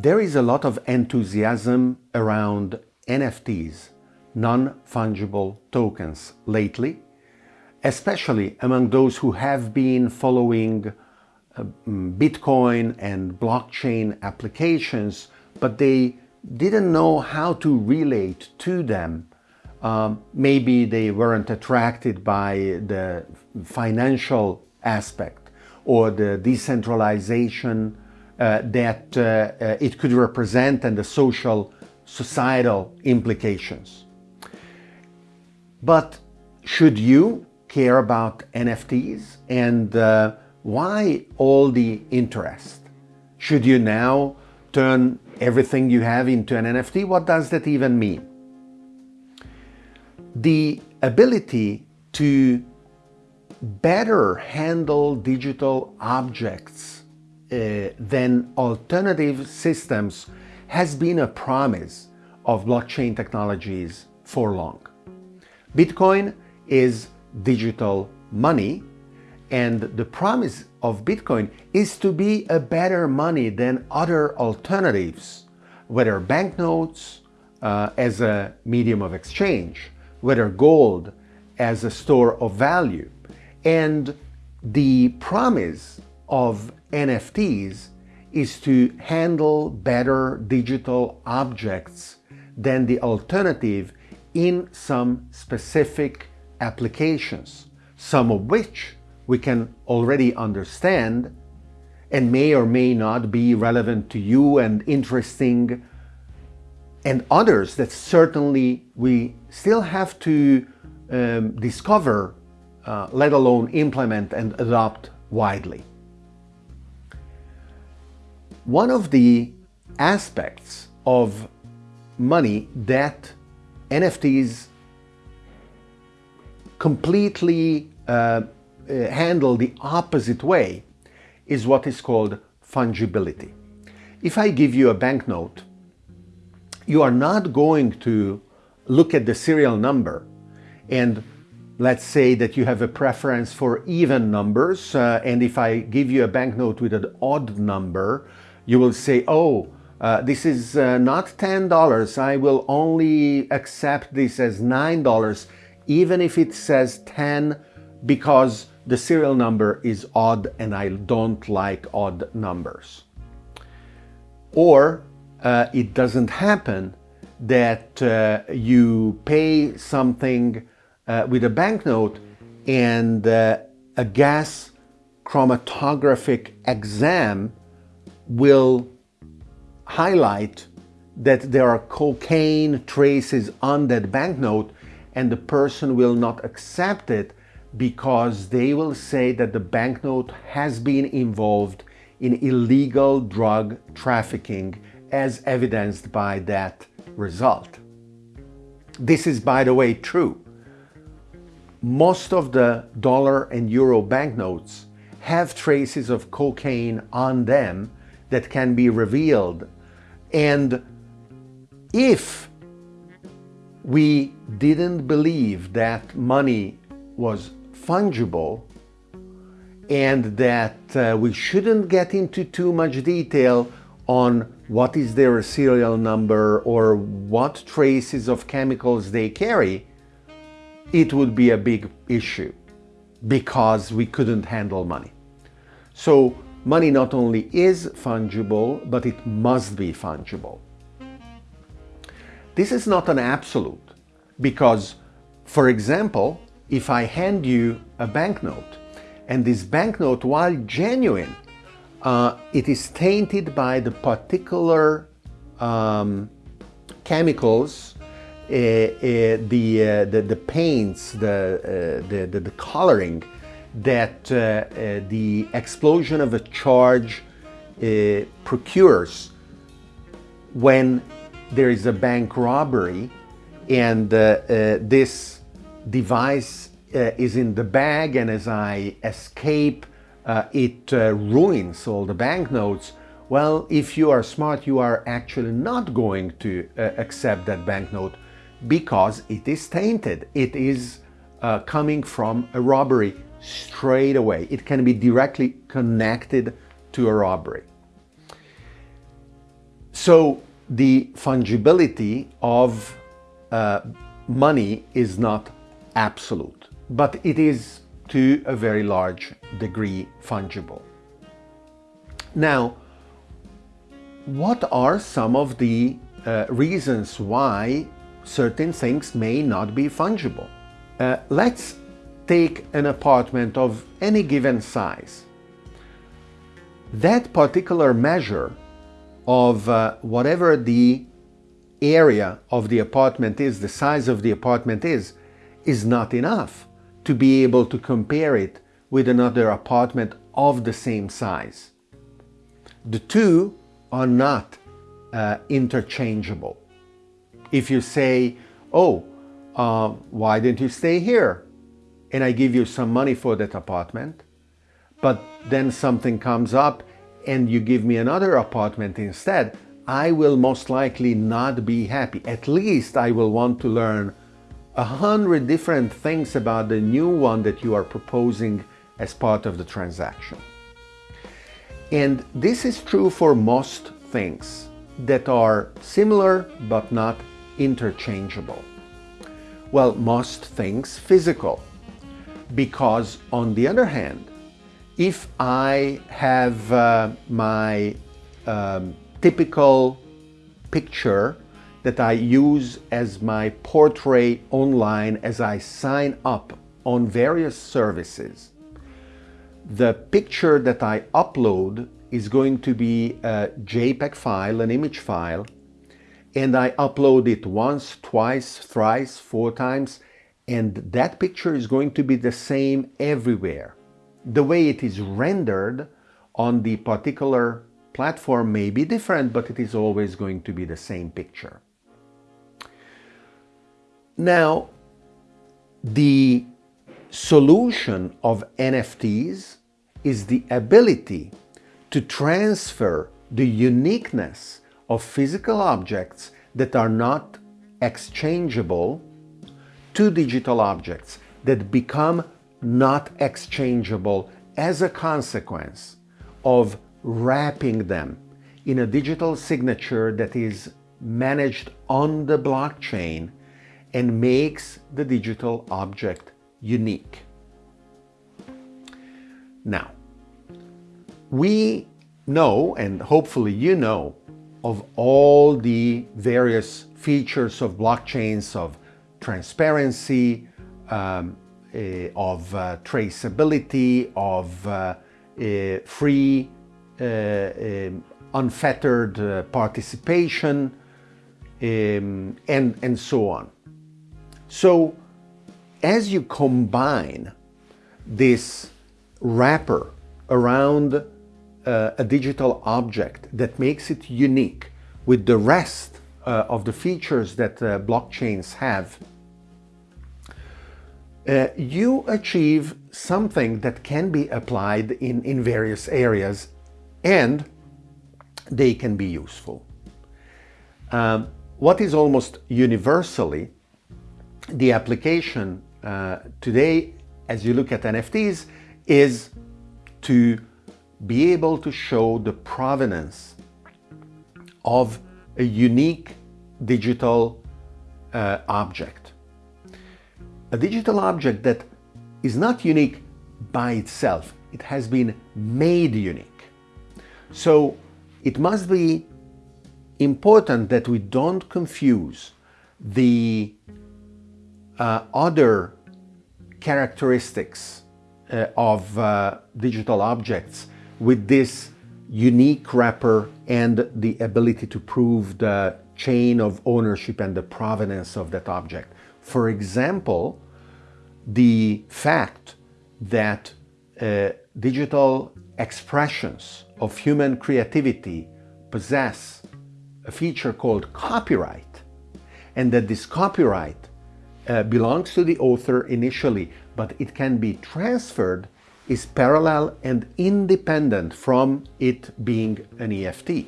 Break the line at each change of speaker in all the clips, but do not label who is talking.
There is a lot of enthusiasm around NFTs, non-fungible tokens, lately, especially among those who have been following mm, Bitcoin and blockchain applications, but they didn't know how to relate to them. Um, maybe they weren't attracted by the financial aspect or the decentralization that uh, uh, it could represent and the social societal implications. But should you care about NFTs and uh, why all the interest? Should you now turn everything you have into an NFT? What does that even mean? The ability to better handle digital objects uh, than alternative systems has been a promise of blockchain technologies for long. Bitcoin is digital money and the promise of Bitcoin is to be a better money than other alternatives, whether banknotes uh, as a medium of exchange, whether gold as a store of value. And the promise of NFTs is to handle better digital objects than the alternative in some specific applications, some of which we can already understand and may or may not be relevant to you and interesting and others that certainly we still have to um, discover, uh, let alone implement and adopt widely. One of the aspects of money that NFTs completely uh, uh, handle the opposite way is what is called fungibility. If I give you a banknote, you are not going to look at the serial number and let's say that you have a preference for even numbers uh, and if I give you a banknote with an odd number, you will say, oh, uh, this is uh, not $10, I will only accept this as $9 even if it says 10 because the serial number is odd and I don't like odd numbers. Or uh, it doesn't happen that uh, you pay something uh, with a banknote and uh, a gas chromatographic exam will highlight that there are cocaine traces on that banknote and the person will not accept it because they will say that the banknote has been involved in illegal drug trafficking as evidenced by that result. This is, by the way, true. Most of the dollar and euro banknotes have traces of cocaine on them that can be revealed. And if we didn't believe that money was fungible and that uh, we shouldn't get into too much detail on what is their serial number or what traces of chemicals they carry, it would be a big issue because we couldn't handle money. So money not only is fungible, but it must be fungible. This is not an absolute because, for example, if I hand you a banknote and this banknote, while genuine, uh, it is tainted by the particular um, chemicals, uh, uh, the, uh, the, the paints, the, uh, the, the, the, coloring that uh, the explosion of a charge procures when there is a bank robbery and uh, uh, this device uh, is in the bag and as I escape uh, it uh, ruins all the banknotes, well, if you are smart, you are actually not going to uh, accept that banknote because it is tainted. It is coming from a robbery straight away. It can be directly connected to a robbery. So the fungibility of uh, money is not absolute, but it is to a very large degree fungible. Now, what are some of the uh, reasons why certain things may not be fungible? Uh, let's take an apartment of any given size. That particular measure of uh, whatever the area of the apartment is, the size of the apartment is, is not enough to be able to compare it with another apartment of the same size. The two are not uh, interchangeable. If you say, oh, uh, why didn't you stay here? And I give you some money for that apartment, but then something comes up and you give me another apartment instead, I will most likely not be happy. At least I will want to learn a hundred different things about the new one that you are proposing as part of the transaction. And this is true for most things that are similar but not interchangeable. Well, most things physical. Because on the other hand, if I have uh, my um, typical picture that I use as my portrait online as I sign up on various services, the picture that I upload is going to be a JPEG file, an image file, and I upload it once, twice, thrice, four times, and that picture is going to be the same everywhere. The way it is rendered on the particular platform may be different, but it is always going to be the same picture. Now, the solution of NFTs is the ability to transfer the uniqueness of physical objects that are not exchangeable to digital objects that become not exchangeable as a consequence of wrapping them in a digital signature that is managed on the blockchain and makes the digital object unique. Now, we know, and hopefully you know, of all the various features of blockchains of transparency, um, uh, of uh, traceability, of uh, free, um, unfettered participation, um, and, and so on. So as you combine this wrapper around uh, a digital object that makes it unique with the rest uh, of the features that uh, blockchains have, uh, you achieve something that can be applied in, in various areas and they can be useful. Um, what is almost universally the application uh, today as you look at NFTs is to be able to show the provenance of a unique digital uh, object. A digital object that is not unique by itself, it has been made unique. So it must be important that we don't confuse the uh, other characteristics uh, of uh, digital objects with this unique wrapper and the ability to prove the chain of ownership and the provenance of that object. For example, the fact that uh, digital expressions of human creativity possess a feature called copyright and that this copyright uh, belongs to the author initially but it can be transferred is parallel and independent from it being an NFT.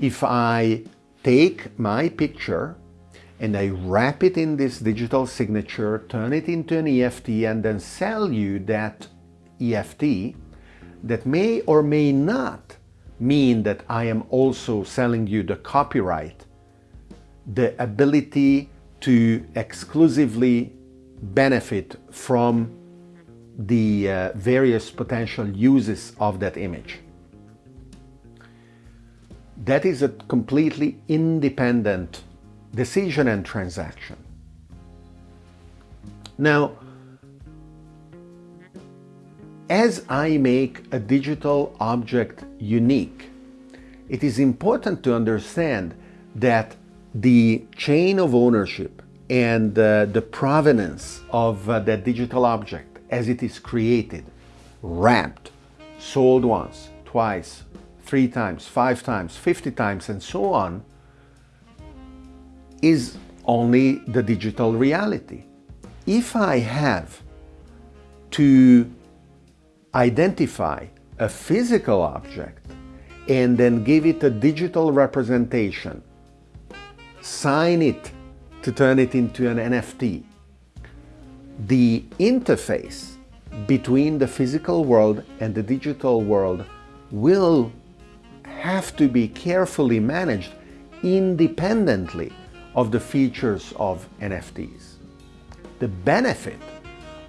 If I take my picture and I wrap it in this digital signature, turn it into an NFT and then sell you that NFT that may or may not mean that I am also selling you the copyright, the ability to exclusively benefit from the uh, various potential uses of that image. That is a completely independent decision and transaction. Now, as I make a digital object unique, it is important to understand that the chain of ownership and uh, the provenance of uh, that digital object as it is created, wrapped, sold once, twice, three times, five times, 50 times, and so on, is only the digital reality. If I have to identify a physical object and then give it a digital representation, sign it to turn it into an NFT. The interface between the physical world and the digital world will have to be carefully managed independently of the features of NFTs. The benefit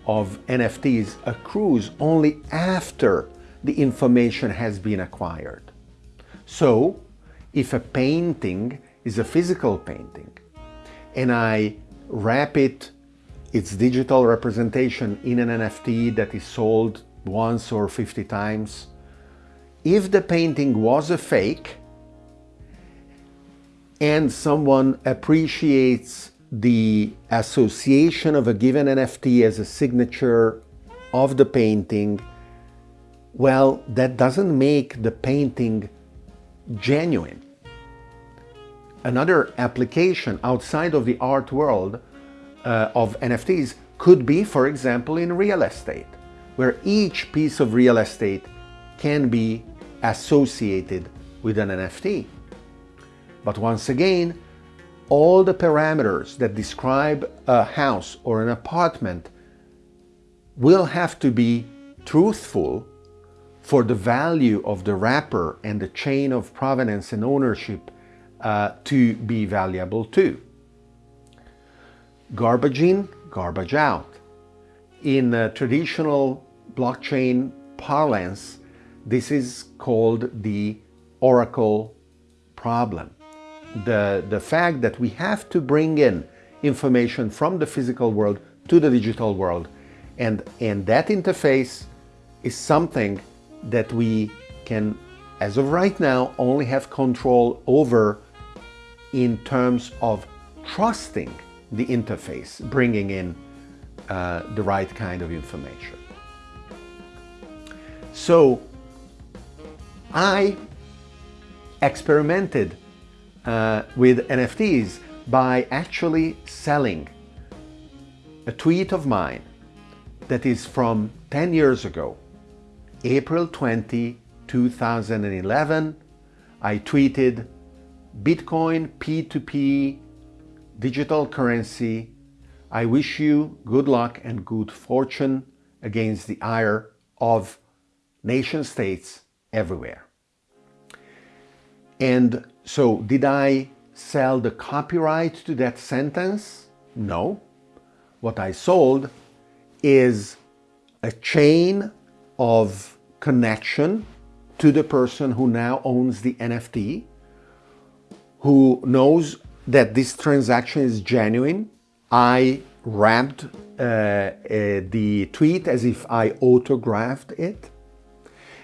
of NFTs accrues only after the information has been acquired. So, if a painting is a physical painting and I wrap it, its digital representation in an NFT that is sold once or 50 times, if the painting was a fake and someone appreciates the association of a given NFT as a signature of the painting, well, that doesn't make the painting genuine. Another application outside of the art world uh, of NFTs could be, for example, in real estate, where each piece of real estate can be associated with an NFT. But once again, all the parameters that describe a house or an apartment will have to be truthful for the value of the wrapper and the chain of provenance and ownership uh, to be valuable too. Garbage in, garbage out. In uh, traditional blockchain parlance, this is called the oracle problem the, the fact that we have to bring in information from the physical world to the digital world. And, and that interface is something that we can, as of right now, only have control over in terms of trusting the interface, bringing in uh, the right kind of information. So I experimented uh, with NFTs by actually selling a tweet of mine that is from 10 years ago, April 20, 2011. I tweeted Bitcoin P2P digital currency. I wish you good luck and good fortune against the ire of nation states everywhere. And so did I sell the copyright to that sentence? No. What I sold is a chain of connection to the person who now owns the NFT, who knows that this transaction is genuine. I wrapped uh, uh, the tweet as if I autographed it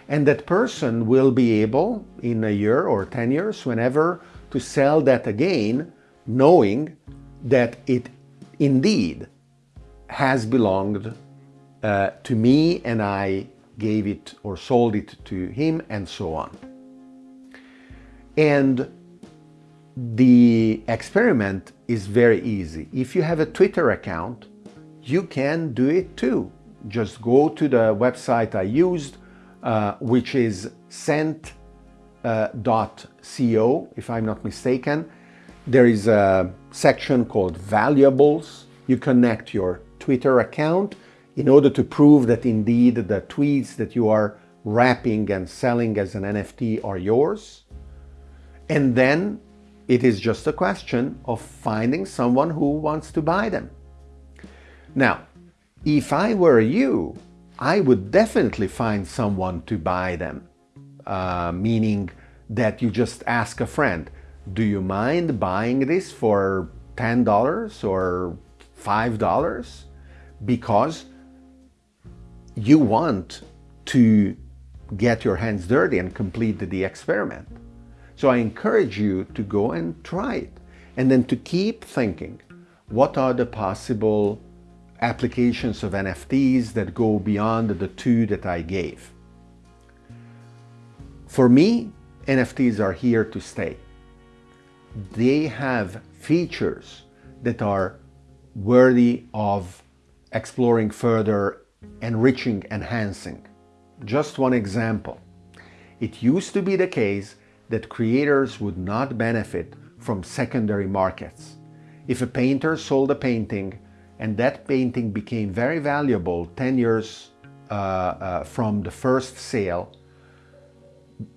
and that person will be able in a year or 10 years whenever to sell that again knowing that it indeed has belonged uh, to me and I gave it or sold it to him and so on. And the experiment is very easy. If you have a Twitter account, you can do it too. Just go to the website I used, uh, which is cent.co, uh, if I'm not mistaken. There is a section called valuables. You connect your Twitter account in order to prove that indeed the tweets that you are wrapping and selling as an NFT are yours. And then it is just a question of finding someone who wants to buy them. Now, if I were you, I would definitely find someone to buy them, uh, meaning that you just ask a friend, do you mind buying this for $10 or $5? Because you want to get your hands dirty and complete the experiment. So I encourage you to go and try it and then to keep thinking, what are the possible applications of NFTs that go beyond the two that I gave? For me, NFTs are here to stay. They have features that are worthy of exploring further, enriching, enhancing. Just one example. It used to be the case that creators would not benefit from secondary markets. If a painter sold a painting and that painting became very valuable 10 years uh, uh, from the first sale,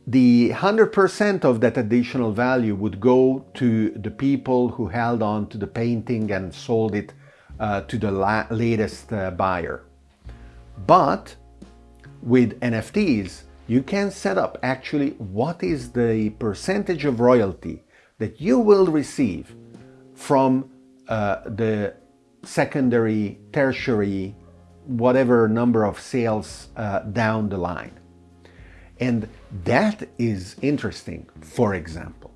the 100% of that additional value would go to the people who held on to the painting and sold it uh, to the la latest uh, buyer. But with NFTs, you can set up actually what is the percentage of royalty that you will receive from uh, the secondary, tertiary, whatever number of sales uh, down the line. And that is interesting, for example.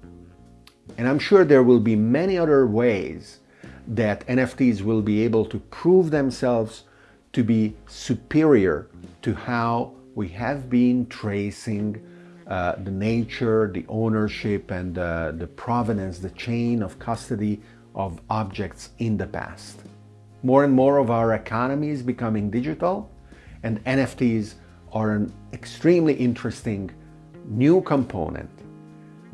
And I'm sure there will be many other ways that NFTs will be able to prove themselves to be superior to how we have been tracing uh, the nature, the ownership, and uh, the provenance, the chain of custody of objects in the past. More and more of our economy is becoming digital, and NFTs are an extremely interesting new component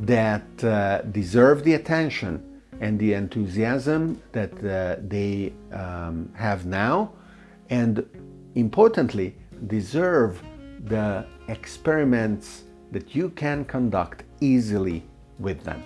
that uh, deserve the attention and the enthusiasm that uh, they um, have now, and importantly, deserve the experiments that you can conduct easily with them.